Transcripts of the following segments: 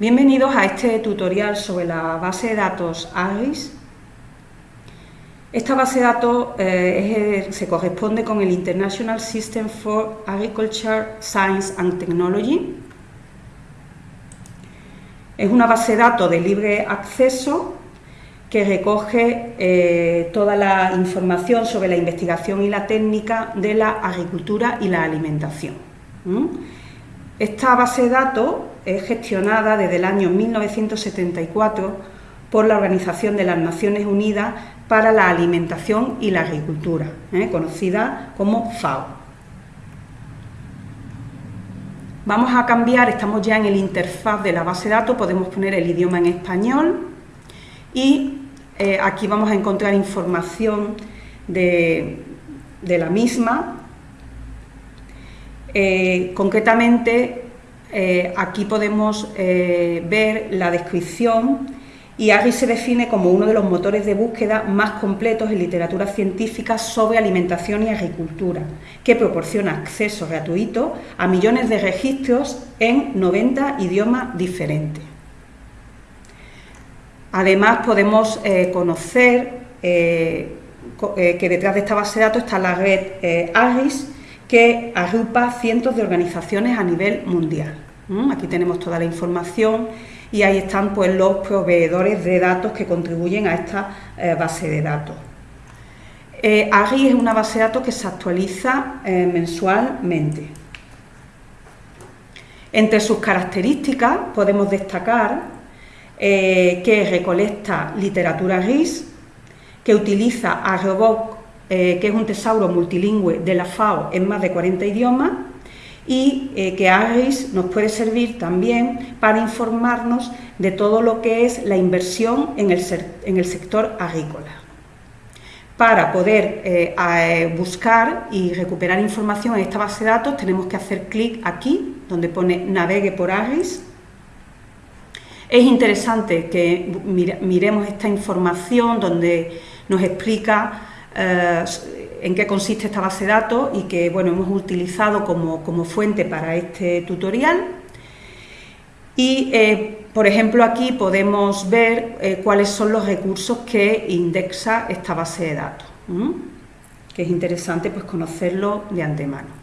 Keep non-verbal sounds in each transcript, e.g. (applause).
Bienvenidos a este tutorial sobre la base de datos AGRIS. Esta base de datos eh, se corresponde con el International System for Agriculture, Science and Technology. Es una base de datos de libre acceso que recoge eh, toda la información sobre la investigación y la técnica de la agricultura y la alimentación. Esta base de datos es gestionada desde el año 1974 por la Organización de las Naciones Unidas para la Alimentación y la Agricultura, ¿eh? conocida como FAO. Vamos a cambiar, estamos ya en el interfaz de la base de datos, podemos poner el idioma en español y eh, aquí vamos a encontrar información de, la misma. Eh, concretamente, eh, aquí podemos eh, ver la descripción y AGRI se define como uno de los motores de búsqueda más completos en literatura científica sobre alimentación y agricultura, que proporciona acceso gratuito a millones de registros en 90 idiomas diferentes. Además podemos eh, conocer que detrás de esta base de datos está la red AGRIS, que agrupa cientos de organizaciones a nivel mundial. Aquí tenemos toda la información y ahí están pues, los proveedores de datos que contribuyen a esta eh, base de datos. Eh, es una base de datos que se actualiza eh, mensualmente. Entre sus características podemos destacar que recolecta literatura GIS, que utiliza a Robot que es un tesauro multilingüe de la FAO en más de 40 idiomas, y eh, que AGRIS nos puede servir también para informarnos de todo lo que es la inversión en el, sector agrícola. Para poder eh, eh, buscar y recuperar información en esta base de datos tenemos que hacer clic aquí, donde pone Navegue por AGRIS. Es interesante que miremos esta información donde nos explica en qué consiste esta base de datos y que bueno, hemos utilizado como, fuente para este tutorial. Y, eh, por ejemplo, aquí podemos ver eh, cuáles son los recursos que indexa esta base de datos, que es interesante pues, conocerlo de antemano.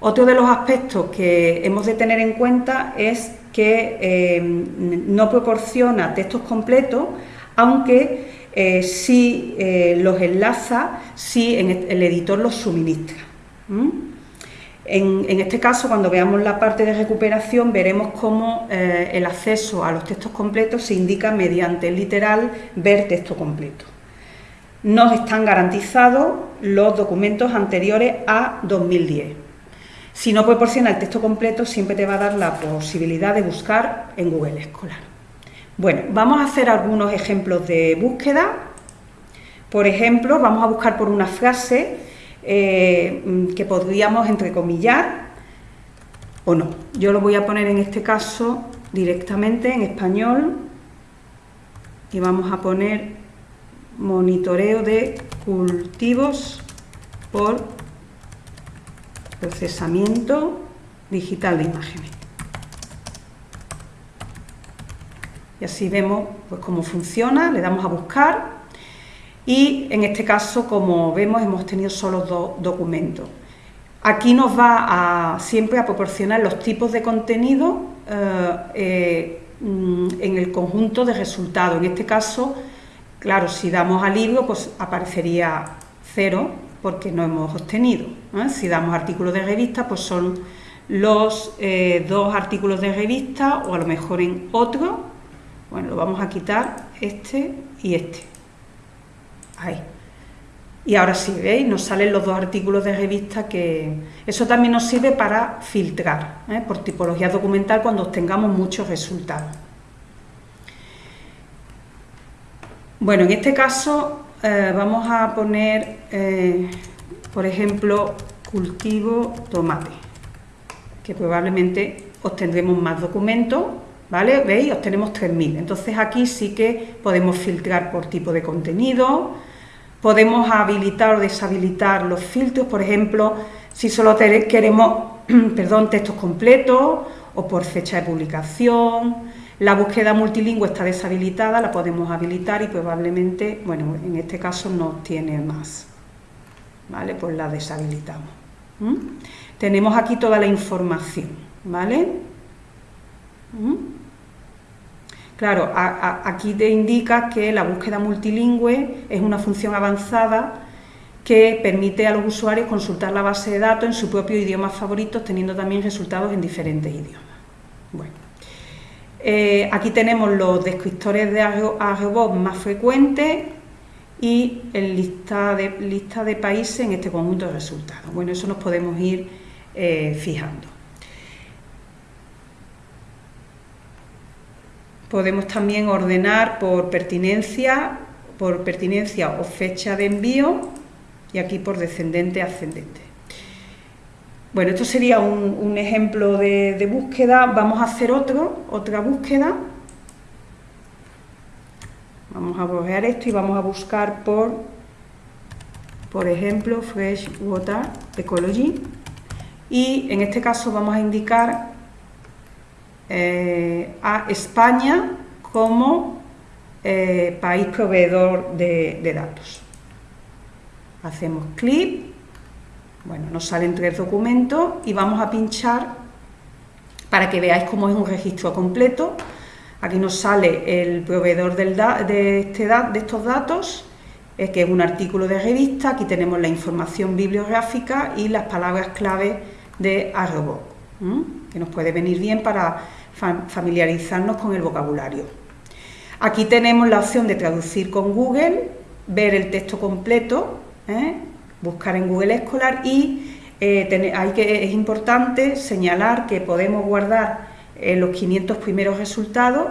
Otro de los aspectos que hemos de tener en cuenta es que eh, no proporciona textos completos, aunque eh, si eh, los enlaza, si el editor los suministra. En, este caso, cuando veamos la parte de recuperación, veremos cómo eh, el acceso a los textos completos se indica mediante el literal ver texto completo. Nos están garantizados los documentos anteriores a 2010. Si no proporciona el texto completo, siempre te va a dar la posibilidad de buscar en Google Escolar. Bueno, vamos a hacer algunos ejemplos de búsqueda. Por ejemplo, vamos a buscar por una frase eh, que podríamos entrecomillar o no. Yo lo voy a poner en este caso directamente en español y vamos a poner monitoreo de cultivos por procesamiento digital de imágenes. Y así vemos pues, cómo funciona, le damos a buscar y en este caso, como vemos, hemos tenido solo dos documentos. Aquí nos va a, siempre a proporcionar los tipos de contenido eh, eh, mm, en el conjunto de resultados. En este caso, claro, si damos al libro, pues aparecería cero porque no hemos obtenido. Si damos artículos de revista, pues son los eh, dos artículos de revista o a lo mejor en otro bueno, lo vamos a quitar este y este. Ahí. Y ahora sí, ¿veis? Nos salen los dos artículos de revista que... Eso también nos sirve para filtrar, ¿eh? por tipología documental cuando obtengamos muchos resultados. Bueno, en este caso eh, vamos a poner, eh, por ejemplo, cultivo tomate, que probablemente obtendremos más documentos ¿vale? ¿Veis? Obtenemos 3.000. Entonces aquí sí que podemos filtrar por tipo de contenido, podemos habilitar o deshabilitar los filtros, por ejemplo, si solo queremos (clears throat) perdón, textos completos o por fecha de publicación. La búsqueda multilingüe está deshabilitada, la podemos habilitar y probablemente, bueno, en este caso no tiene más. ¿Vale? Pues la deshabilitamos. Tenemos aquí toda la información, ¿vale? Claro, aquí te indica que la búsqueda multilingüe es una función avanzada que permite a los usuarios consultar la base de datos en su propio idioma favorito, teniendo también resultados en diferentes idiomas. Bueno, eh, aquí tenemos los descriptores de arrobob más frecuentes y el lista de, lista de países en este conjunto de resultados. Bueno, eso nos podemos ir eh, fijando. Podemos también ordenar por pertinencia, por pertinencia o fecha de envío y aquí por descendente ascendente. Bueno, esto sería un, ejemplo de, búsqueda. Vamos a hacer otro, otra búsqueda. Vamos a borrar esto y vamos a buscar por, por ejemplo, Fresh Water Ecology. Y en este caso vamos a indicar eh, a España como eh, país proveedor de, datos. Hacemos clic, bueno, nos salen tres documentos y vamos a pinchar para que veáis cómo es un registro completo. Aquí nos sale el proveedor de, este de, estos datos, eh, que es un artículo de revista. Aquí tenemos la información bibliográfica y las palabras clave de Que nos puede venir bien para familiarizarnos con el vocabulario. Aquí tenemos la opción de traducir con Google, ver el texto completo, ¿eh? buscar en Google Escolar y eh, hay que, es importante señalar que podemos guardar eh, los 500 primeros resultados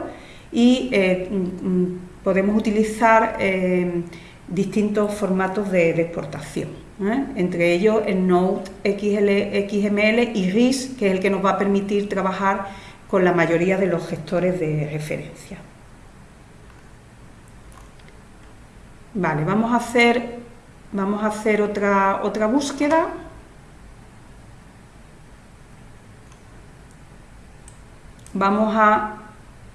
y mm, mm, podemos utilizar distintos formatos de, exportación, entre ellos el Node XML y RIS, que es el que nos va a permitir trabajar con la mayoría de los gestores de referencia. Vale, vamos a hacer, vamos a hacer otra, otra búsqueda. Vamos a,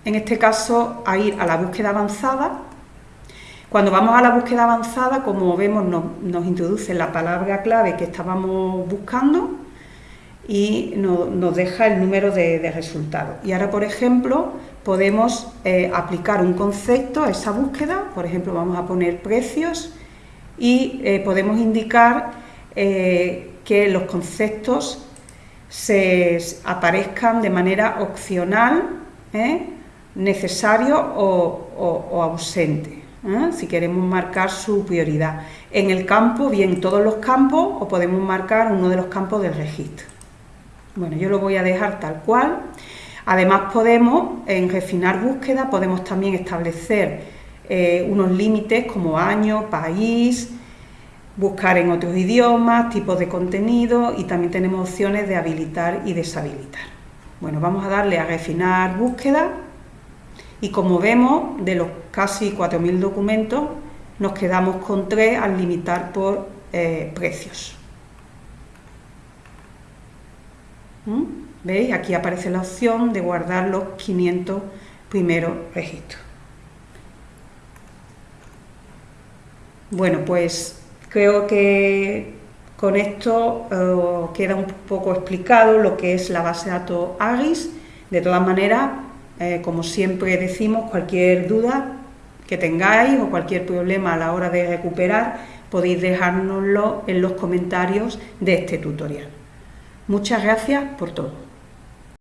en este caso, a ir a la búsqueda avanzada. Cuando vamos a la búsqueda avanzada, como vemos, nos introduce la palabra clave que estábamos buscando y nos deja el número de, resultados. Y ahora, por ejemplo, podemos eh, aplicar un concepto a esa búsqueda, por ejemplo, vamos a poner precios y eh, podemos indicar eh, que los conceptos se aparezcan de manera opcional, necesario o, o ausente, si queremos marcar su prioridad. En el campo, bien todos los campos, o podemos marcar uno de los campos del registro. Bueno, yo lo voy a dejar tal cual. Además podemos, en refinar búsqueda, podemos también establecer eh, unos límites como año, país, buscar en otros idiomas, tipos de contenido y también tenemos opciones de habilitar y deshabilitar. Bueno, vamos a darle a refinar búsqueda y como vemos, de los casi 4.000 documentos, nos quedamos con tres al limitar por eh, precios. ¿Mm? ¿Veis? Aquí aparece la opción de guardar los 500 primeros registros. Bueno, pues creo que con esto eh, queda un poco explicado lo que es la base de datos AGIS. De todas maneras, eh, como siempre decimos, cualquier duda que tengáis o cualquier problema a la hora de recuperar, podéis dejárnoslo en los comentarios de este tutorial. Muchas gracias por todo.